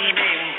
name